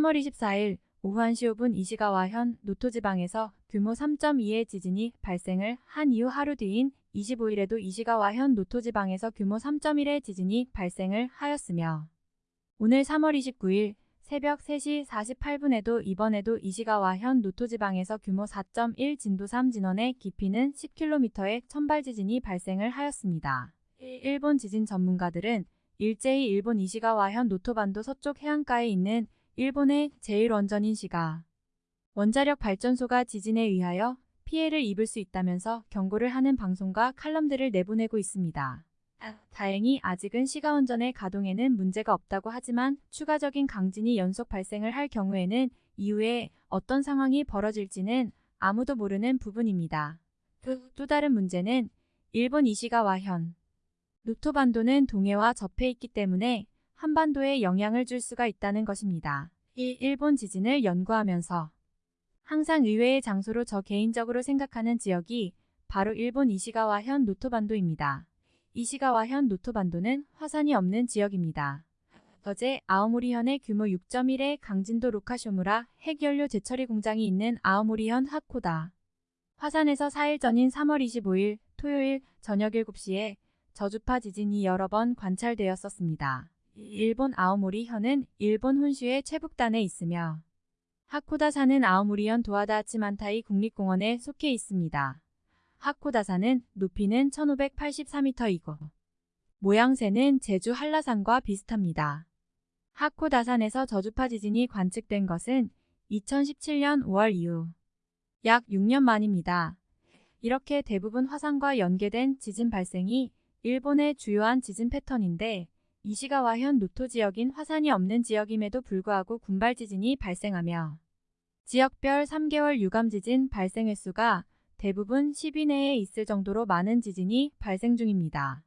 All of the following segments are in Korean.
3월 24일 오후 1시 5분 이시가와현 노토지방에서 규모 3.2의 지진이 발생을 한 이후 하루 뒤인 25일에도 이시가와현 노토지방에서 규모 3.1의 지진이 발생을 하였으며 오늘 3월 29일 새벽 3시 48분에도 이번에도 이시가와현 노토지방에서 규모 4.1 진도 3 진원의 깊이는 10km의 천발 지진이 발생을 하였습니다. 일본 지진 전문가들은 일제히 일본 이시가와현 노토반도 서쪽 해안가에 있는 일본의 제1원전인 시가 원자력 발전소가 지진에 의하여 피해를 입을 수 있다면서 경고를 하는 방송과 칼럼들을 내보내고 있습니다. 다행히 아직은 시가원전의 가동에는 문제가 없다고 하지만 추가적인 강진이 연속 발생을 할 경우에는 이후에 어떤 상황이 벌어질지는 아무도 모르는 부분입니다. 또 다른 문제는 일본 이시가와 현 노토반도는 동해와 접해 있기 때문에 한반도에 영향을 줄 수가 있다는 것입니다. 일본 지진을 연구하면서 항상 의외의 장소로 저 개인적으로 생각하는 지역이 바로 일본 이시가와현 노토반도입니다. 이시가와현 노토반도는 화산이 없는 지역입니다. 어제 아오모리현의 규모 6.1의 강진도 로카쇼무라 핵연료 재처리 공장이 있는 아오모리현 하코다. 화산에서 4일 전인 3월 25일 토요일 저녁 7시에 저주파 지진이 여러 번 관찰되었었습니다. 일본 아오모리현은 일본 혼슈의 최북단에 있으며 하코다산은 아오모리현 도하다치만타이 국립공원에 속해 있습니다. 하코다산은 높이는 1584m이고 모양새는 제주 한라산과 비슷합니다. 하코다산에서 저주파 지진이 관측된 것은 2017년 5월 이후 약 6년 만입니다. 이렇게 대부분 화산과 연계된 지진 발생이 일본의 주요한 지진 패턴인데 이시가와현 노토 지역인 화산이 없는 지역임에도 불구하고 군발 지진이 발생하며 지역별 3개월 유감 지진 발생 횟수가 대부분 10위 내에 있을 정도로 많은 지진이 발생 중입니다.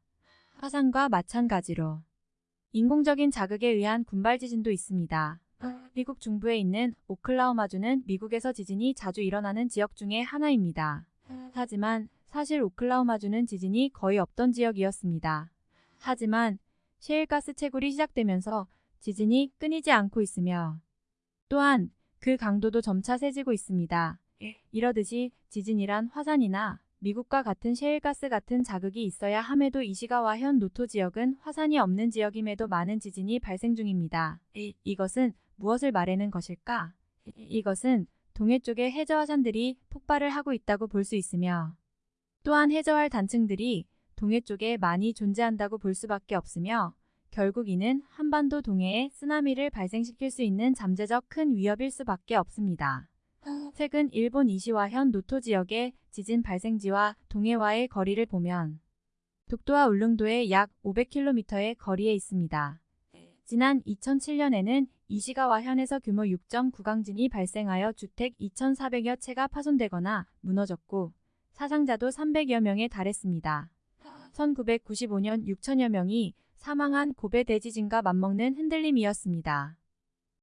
화산과 마찬가지로 인공적인 자극에 의한 군발 지진도 있습니다. 미국 중부에 있는 오클라호마주는 미국에서 지진이 자주 일어나는 지역 중의 하나입니다. 하지만 사실 오클라호마주는 지진이 거의 없던 지역이었습니다. 하지만 셰일가스 채굴이 시작되면서 지진이 끊이지 않고 있으며 또한 그 강도도 점차 세지고 있습니다. 이러듯이 지진이란 화산이나 미국과 같은 셰일가스 같은 자극이 있어야 함에도 이시가와 현 노토 지역은 화산이 없는 지역임에도 많은 지진이 발생 중입니다. 이, 이것은 무엇을 말하는 것일까? 이것은 동해 쪽의 해저화산들이 폭발을 하고 있다고 볼 수 있으며 또한 해저할 단층들이 동해 쪽에 많이 존재한다고 볼 수밖에 없으며 결국 이는 한반도 동해에 쓰나미를 발생시킬 수 있는 잠재적 큰 위협일 수밖에 없습니다. 최근 일본 이시와현 노토 지역의 지진 발생지와 동해와의 거리를 보면 독도와 울릉도의 약 500km의 거리에 있습니다. 지난 2007년에는 이시가와현에서 규모 6.9 강진이 발생하여 주택 2,400여 채가 파손되거나 무너졌고 사상자도 300여 명에 달했습니다. 1995년 6천여 명이 사망한 고베 대지진과 맞먹는 흔들림이었습니다.